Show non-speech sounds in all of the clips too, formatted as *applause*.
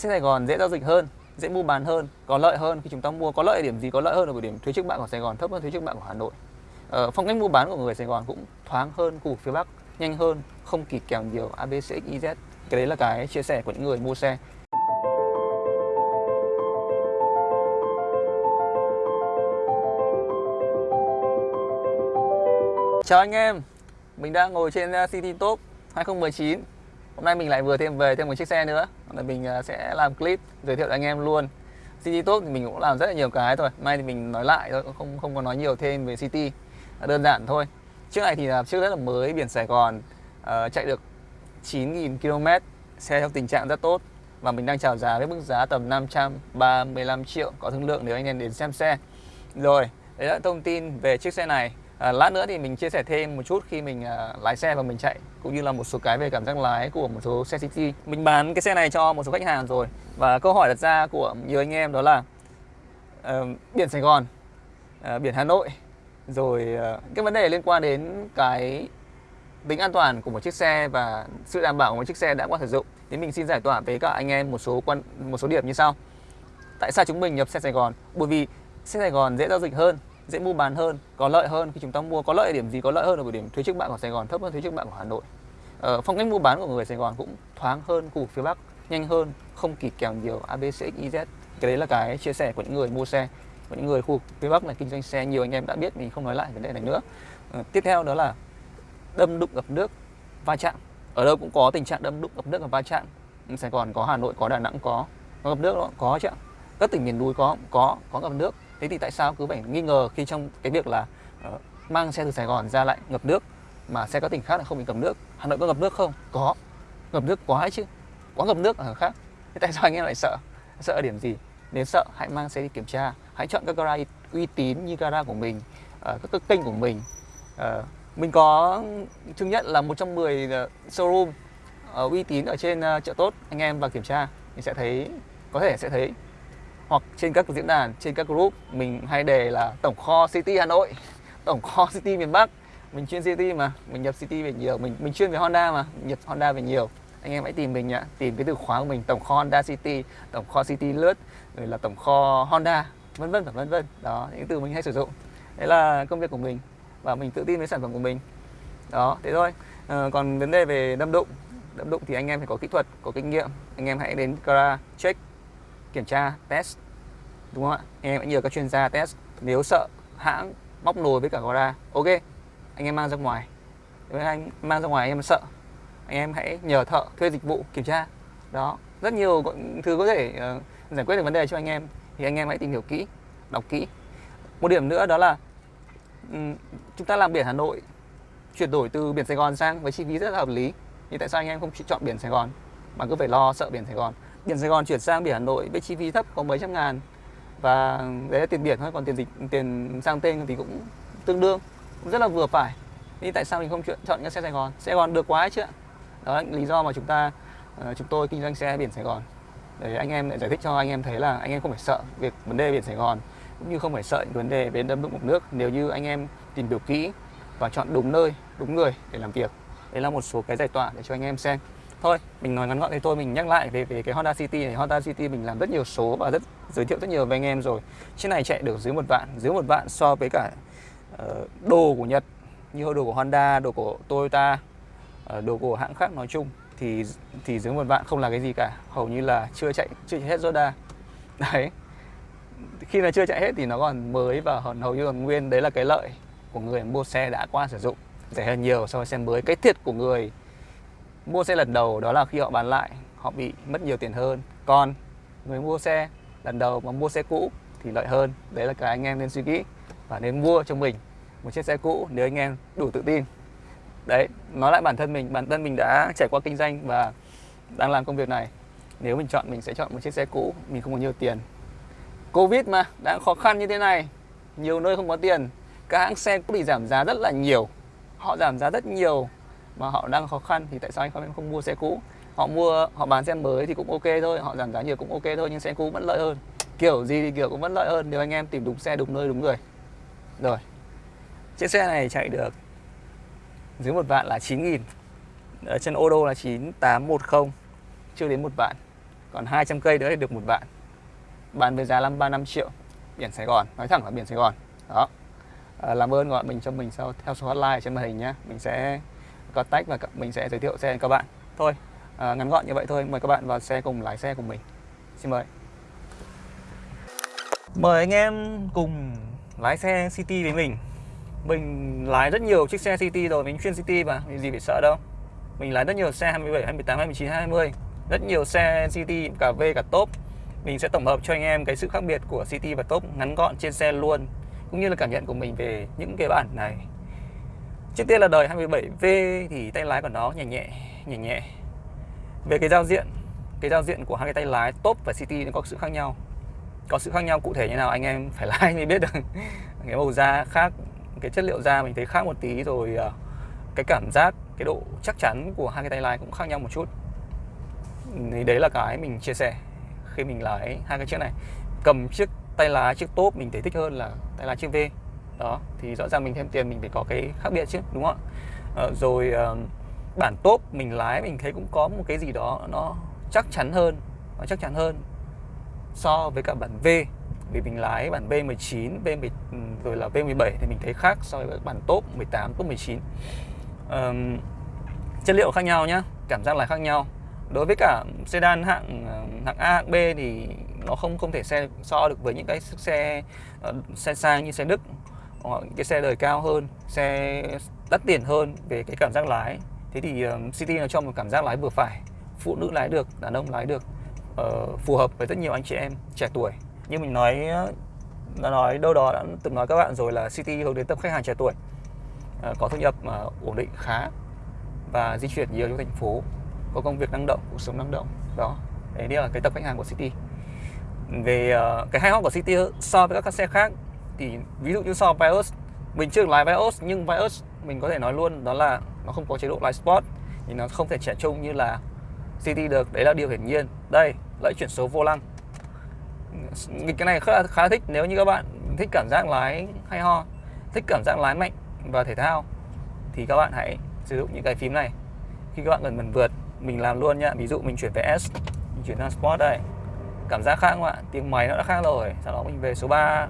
xe Sài Gòn dễ giao dịch hơn dễ mua bán hơn có lợi hơn khi chúng ta mua. Có lợi điểm gì có lợi hơn ở điểm thuế trước bạ của Sài Gòn thấp hơn thuế trước bạ của Hà Nội. Ờ, phong cách mua bán của người Sài Gòn cũng thoáng hơn khu vực phía Bắc nhanh hơn không kỳ kèo nhiều ABCXYZ cái đấy là cái chia sẻ của những người mua xe. Chào anh em, mình đang ngồi trên uh, City Top 2019 Hôm nay mình lại vừa thêm về thêm một chiếc xe nữa. Là Mình à, sẽ làm clip giới thiệu cho anh em luôn. City Top thì mình cũng làm rất là nhiều cái thôi. Mai thì mình nói lại thôi, không không có nói nhiều thêm về City. Đơn giản thôi. Chiếc này thì là chiếc rất là mới, biển Sài Gòn uh, Chạy được 9.000 km Xe trong tình trạng rất tốt. Và mình đang chào giá với mức giá tầm 535 triệu Có thương lượng nếu anh em đến xem xe. Rồi, đấy là thông tin về chiếc xe này. À, lát nữa thì mình chia sẻ thêm một chút khi mình à, lái xe và mình chạy cũng như là một số cái về cảm giác lái của một số xe city. Mình bán cái xe này cho một số khách hàng rồi và câu hỏi đặt ra của nhiều anh em đó là uh, biển Sài Gòn, uh, biển Hà Nội rồi uh, cái vấn đề liên quan đến cái tính an toàn của một chiếc xe và sự đảm bảo của một chiếc xe đã qua sử dụng thì mình xin giải tỏa với các anh em một số quan một số điểm như sau. Tại sao chúng mình nhập xe Sài Gòn? Bởi vì xe Sài Gòn dễ giao dịch hơn dễ mua bán hơn có lợi hơn khi chúng ta mua. Có lợi điểm gì có lợi hơn ở điểm thuế trước bạ của Sài Gòn thấp hơn thuế trước bạ của Hà Nội. Ờ, phong cách mua bán của người Sài Gòn cũng thoáng hơn khu vực phía Bắc nhanh hơn không kỳ kèo nhiều ABCXYZ cái đấy là cái chia sẻ của những người mua xe của những người khu vực phía Bắc là kinh doanh xe. Nhiều anh em đã biết mình không nói lại vấn đề này nữa. Ờ, tiếp theo đó là đâm đụng gặp nước va chạm. Ở đâu cũng có tình trạng đâm đụng gặp nước và va chạm. Ừ, Sài Gòn có Hà Nội có Đà Nẵng có. Có gặp nước đó có chứ. Các tỉnh miền núi có có có gặp nước thế thì tại sao cứ phải nghi ngờ khi trong cái việc là uh, mang xe từ Sài Gòn ra lại ngập nước mà xe các tỉnh khác là không bị ngập nước? Hà Nội có ngập nước không? Có. Ngập nước quá chứ. Quá ngập nước ở khác. Thế tại sao anh em lại sợ? Sợ ở điểm gì? Nếu sợ hãy mang xe đi kiểm tra. Hãy chọn các gara uy tín như gara của mình uh, các kênh của mình. Uh, mình có chứng nhận là một trong 10 showroom uh, uy tín ở trên uh, chợ tốt anh em vào kiểm tra. Thì sẽ thấy có thể sẽ thấy hoặc trên các diễn đàn trên các group mình hay đề là tổng kho city hà nội *laughs* tổng kho city miền bắc. Mình chuyên city mà mình nhập city về nhiều mình mình chuyên về honda mà nhập honda về nhiều. Anh em hãy tìm mình nhá tìm cái từ khóa của mình tổng kho honda city tổng kho city lướt rồi là tổng kho honda vân vân và vân vân. Đó những từ mình hay sử dụng. Đấy là công việc của mình và mình tự tin với sản phẩm của mình. Đó thế thôi. À, còn vấn đề về đâm đụng đâm đụng thì anh em phải có kỹ thuật có kinh nghiệm. Anh em hãy đến gara check kiểm tra test đúng không ạ? Anh em hãy nhờ các chuyên gia test. Nếu sợ hãng móc nồi với cả gara ok anh em mang ra ngoài. Nếu anh mang ra ngoài anh em sợ anh em hãy nhờ thợ thuê dịch vụ kiểm tra. Đó rất nhiều thứ có thể uh, giải quyết được vấn đề cho anh em thì anh em hãy tìm hiểu kỹ đọc kỹ. Một điểm nữa đó là um, chúng ta làm biển Hà Nội chuyển đổi từ biển Sài Gòn sang với chi phí rất là hợp lý. Thì tại sao anh em không chọn biển Sài Gòn mà cứ phải lo sợ biển Sài Gòn? Biển Sài Gòn chuyển sang biển Hà Nội với chi phí thấp có mấy trăm ngàn. Và đấy là tiền biển thôi, còn tiền dịch, tiền sang tên thì cũng tương đương, cũng rất là vừa phải. Thì tại sao mình không chọn chọn cái xe Sài Gòn? Sài Gòn được quá chứ đó là lý do mà chúng ta ờ, chúng tôi kinh doanh xe biển Sài Gòn. Để anh em lại giải thích cho anh em thấy là anh em không phải sợ việc vấn đề biển Sài Gòn, cũng như không phải sợ những vấn đề về đâm mực nước. Nếu như anh em tìm hiểu kỹ và chọn đúng nơi, đúng người để làm việc, đấy là một số cái giải tỏa để cho anh em xem thôi mình nói ngắn gọn thế thôi mình nhắc lại về về cái Honda City này. Honda City mình làm rất nhiều số và rất giới thiệu rất nhiều với anh em rồi. Chiếc này chạy được dưới một vạn dưới một vạn so với cả uh, đồ của Nhật như đồ của Honda đồ của Toyota uh, đồ của hãng khác nói chung thì thì dưới một vạn không là cái gì cả. Hầu như là chưa chạy chưa chạy hết Zoda *laughs* đấy. Khi mà chưa chạy hết thì nó còn mới và hầu như còn nguyên. Đấy là cái lợi của người mua xe đã qua sử dụng. Rẻ hơn nhiều so với xe mới. Cái thiệt của người mua xe lần đầu đó là khi họ bán lại, họ bị mất nhiều tiền hơn. Còn người mua xe lần đầu mà mua xe cũ thì lợi hơn. Đấy là cái anh em nên suy nghĩ và nên mua cho mình một chiếc xe cũ nếu anh em đủ tự tin. Đấy, nói lại bản thân mình, bản thân mình đã trải qua kinh doanh và đang làm công việc này. Nếu mình chọn, mình sẽ chọn một chiếc xe cũ, mình không có nhiều tiền. Covid mà đang khó khăn như thế này, nhiều nơi không có tiền. Các hãng xe cũng bị giảm giá rất là nhiều. Họ giảm giá rất nhiều mà họ đang khó khăn thì tại sao anh không không mua xe cũ? Họ mua họ bán xe mới thì cũng ok thôi họ giảm giá nhiều cũng ok thôi nhưng xe cũ vẫn lợi hơn. Kiểu gì thì kiểu cũng vẫn lợi hơn nếu anh em tìm đúng xe đúng nơi đúng người. Rồi. Chiếc xe này chạy được dưới một vạn là 9 nghìn. Ở chân ô đô là 9810 chưa đến một vạn. Còn 200 cây nữa thì được một vạn. Bán với giá 535 triệu biển Sài Gòn. Nói thẳng là biển Sài Gòn. Đó. À, làm ơn gọi mình cho mình sau theo số hotline trên màn hình nhé mình sẽ contact và mình sẽ giới thiệu xe cho các bạn. Thôi à, ngắn gọn như vậy thôi mời các bạn vào xe cùng lái xe cùng mình. Xin mời. Mời anh em cùng lái xe City với mình. Mình lái rất nhiều chiếc xe City rồi mình chuyên City mà mình gì phải sợ đâu. Mình lái rất nhiều xe 27, 28, 29, 20 rất nhiều xe City cả V cả top. Mình sẽ tổng hợp cho anh em cái sự khác biệt của City và top ngắn gọn trên xe luôn cũng như là cảm nhận của mình về những cái bản này trước tiên là đời 27V thì tay lái của nó nhẹ nhẹ nhẹ nhẹ. Về cái giao diện, cái giao diện của hai cái tay lái top và City nó có sự khác nhau. Có sự khác nhau cụ thể như nào anh em phải *laughs* lái mới biết được. Cái màu da khác, cái chất liệu da mình thấy khác một tí rồi à, cái cảm giác, cái độ chắc chắn của hai cái tay lái cũng khác nhau một chút. Thì đấy là cái mình chia sẻ khi mình lái hai cái chiếc này. Cầm chiếc, tay lái chiếc top mình thấy thích hơn là tay lái chiếc V đó thì rõ ràng mình thêm tiền mình phải có cái khác biệt chứ đúng không ạ? À, rồi uh, bản top mình lái mình thấy cũng có một cái gì đó nó chắc chắn hơn nó chắc chắn hơn so với cả bản V. Vì mình lái bản V19, V ừ, rồi là V17 thì mình thấy khác so với bản top 18, top 19 um, chất liệu khác nhau nhá cảm giác là khác nhau. Đối với cả sedan hạng ờ, hạng A hạng B thì nó không không thể xe so được với những cái xe xe sang như xe Đức hoặc cái xe đời cao hơn xe đắt tiền hơn về cái cảm giác lái. Thế thì um, City nó cho một cảm giác lái vừa phải phụ nữ lái được đàn ông lái được uh, phù hợp với rất nhiều anh chị em trẻ tuổi. Như mình nói đã nói đâu đó đã từng nói các bạn rồi là City hướng đến tập khách hàng trẻ tuổi uh, có thu nhập uh, ổn định khá và di chuyển nhiều trong thành phố có công việc năng động cuộc sống năng động đó. Đấy là cái tập khách hàng của City. Về uh, cái hay ho của City so với các xe khác thì ví dụ như so với Vios mình chưa lái Vios nhưng Vios mình có thể nói luôn đó là nó không có chế độ lái sport thì nó không thể trẻ trung như là City được. Đấy là điều hiển nhiên. Đây lấy chuyển số vô lăng. Cái này khá là, khá thích nếu như các bạn thích cảm giác lái hay ho thích cảm giác lái mạnh và thể thao thì các bạn hãy sử dụng những cái phím này. Khi các bạn gần gần vượt mình làm luôn nhá. Ví dụ mình chuyển về S mình chuyển sang Sport đây. Cảm giác khác không ạ? Tiếng máy nó đã khác rồi. Sau đó mình về số 3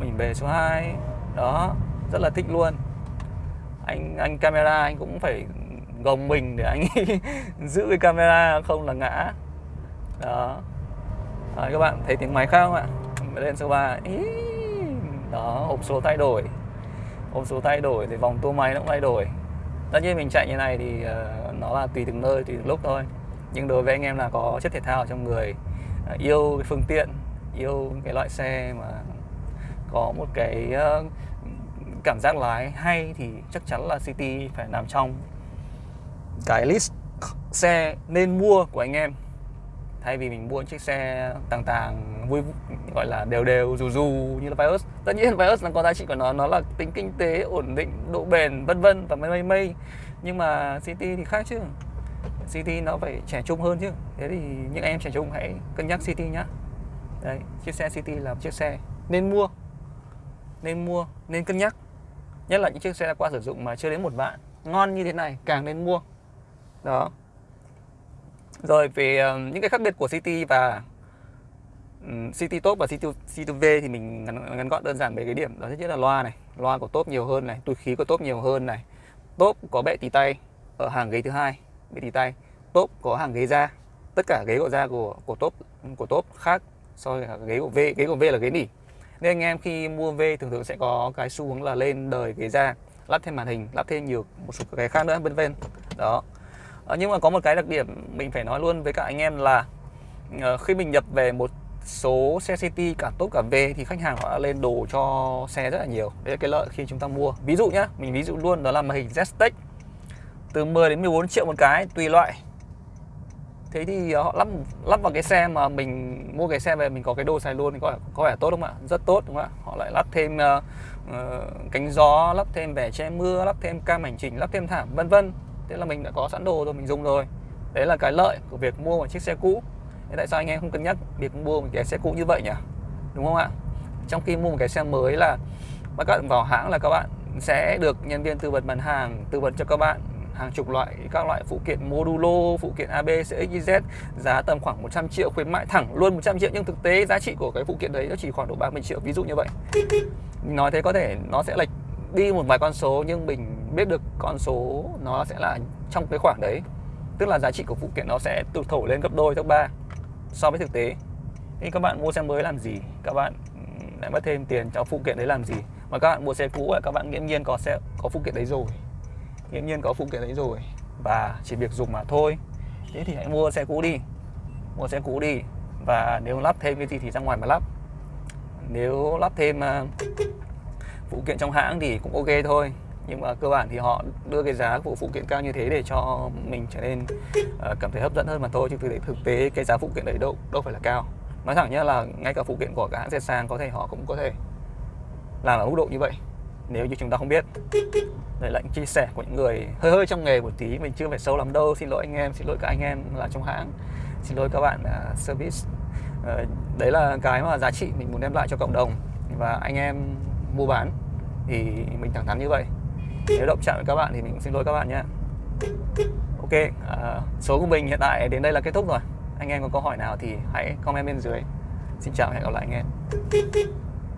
mình về số 2 đó rất là thích luôn. Anh anh camera anh cũng phải gồng mình để anh *laughs* giữ cái camera không là ngã. Đó. À, các bạn thấy tiếng máy khác không ạ? Lên số 3 Ý, đó hộp số thay đổi. Hộp số thay đổi thì vòng tua máy nó cũng thay đổi. Tất nhiên mình chạy như này thì uh, nó là tùy từng nơi tùy từng lúc thôi. Nhưng đối với anh em là có chất thể thao trong người uh, yêu cái phương tiện yêu cái loại xe mà có một cái uh, cảm giác lái hay thì chắc chắn là City phải nằm trong cái list xe nên mua của anh em. Thay vì mình mua chiếc xe tàng tàng vui gọi là đều đều dù dù như là Vios tất nhiên Vios nó có giá trị của nó nó là tính kinh tế ổn định độ bền vân vân và mây mây mây. Nhưng mà City thì khác chứ. City nó phải trẻ trung hơn chứ. Thế thì những anh em trẻ trung hãy cân nhắc City nhá. Đấy chiếc xe City là một chiếc xe nên mua nên mua nên cân nhắc. Nhất là những chiếc xe đã qua sử dụng mà chưa đến một vạn. Ngon như thế này càng nên mua. Đó. Rồi về uh, những cái khác biệt của City và um, City Top và City, City V thì mình ngắn, ngắn gọn đơn giản về cái điểm. Đó chính là loa này. Loa của Top nhiều hơn này túi khí của Top nhiều hơn này. Top có bệ tì tay ở hàng ghế thứ hai bệ tì tay. Top có hàng ghế da. Tất cả ghế của da của của Top của Top khác so với ghế của V. Ghế của V là ghế nỉ nên anh em khi mua V thường thường sẽ có cái xu hướng là lên đời ghế da lắp thêm màn hình lắp thêm nhiều một số cái khác nữa bên bên đó. À, nhưng mà có một cái đặc điểm mình phải nói luôn với các anh em là uh, khi mình nhập về một số xe City cả tốt cả V thì khách hàng họ đã lên đồ cho xe rất là nhiều. Đấy là cái lợi khi chúng ta mua. Ví dụ nhá mình ví dụ luôn đó là màn hình Z-Tech từ 10 đến 14 triệu một cái tùy loại thế thì ờ, họ lắp lắp vào cái xe mà mình mua cái xe về mình có cái đồ xài luôn thì có có vẻ tốt không ạ? Rất tốt đúng không ạ? Họ lại lắp thêm uh, uh, cánh gió lắp thêm vẻ che mưa lắp thêm cam hành trình lắp thêm thảm vân vân. Thế là mình đã có sẵn đồ rồi mình dùng rồi. Đấy là cái lợi của việc mua một chiếc xe cũ. Thế tại sao anh em không cân nhắc việc mua một cái xe cũ như vậy nhỉ? Đúng không ạ? Trong khi mua một cái xe mới là các bạn vào hãng là các bạn sẽ được nhân viên tư vấn bán hàng tư vấn cho các bạn hàng chục loại các loại phụ kiện modulo, phụ kiện AB CXYZ giá tầm khoảng 100 triệu, khuyến mại thẳng luôn 100 triệu. Nhưng thực tế giá trị của cái phụ kiện đấy nó chỉ khoảng độ 30 triệu, ví dụ như vậy. Nói thế có thể nó sẽ lệch đi một vài con số, nhưng mình biết được con số nó sẽ là trong cái khoảng đấy. Tức là giá trị của phụ kiện nó sẽ tụt thổi lên gấp đôi, gấp ba so với thực tế. Thì các bạn mua xe mới làm gì? Các bạn lại mất thêm tiền cho phụ kiện đấy làm gì? Mà các bạn mua xe cũ là các bạn nghiễm nhiên có xe, có phụ kiện đấy rồi nghiễm nhiên có phụ kiện đấy rồi. Và chỉ việc dùng mà thôi. Thế thì hãy mua xe cũ đi. Mua xe cũ đi. Và nếu lắp thêm cái gì thì ra ngoài mà lắp. Nếu lắp thêm uh, phụ kiện trong hãng thì cũng ok thôi. Nhưng mà cơ bản thì họ đưa cái giá của phụ kiện cao như thế để cho mình trở nên uh, cảm thấy hấp dẫn hơn mà thôi. Chứ thực tế thực tế cái giá phụ kiện đấy đâu đâu phải là cao. Nói thẳng nhá là ngay cả phụ kiện của các hãng xe sang có thể họ cũng có thể làm ở mức độ như vậy nếu như chúng ta không biết Đấy là những chia sẻ của những người hơi hơi trong nghề một tí mình chưa phải sâu lắm đâu xin lỗi anh em xin lỗi các anh em là trong hãng xin lỗi các bạn uh, service. Uh, đấy là cái mà giá trị mình muốn đem lại cho cộng đồng. Và anh em mua bán thì mình thẳng thắn như vậy. Nếu động chạm với các bạn thì mình cũng xin lỗi các bạn nhé. Ok uh, số của mình hiện tại đến đây là kết thúc rồi. Anh em có câu hỏi nào thì hãy comment bên dưới. Xin chào và hẹn gặp lại anh em.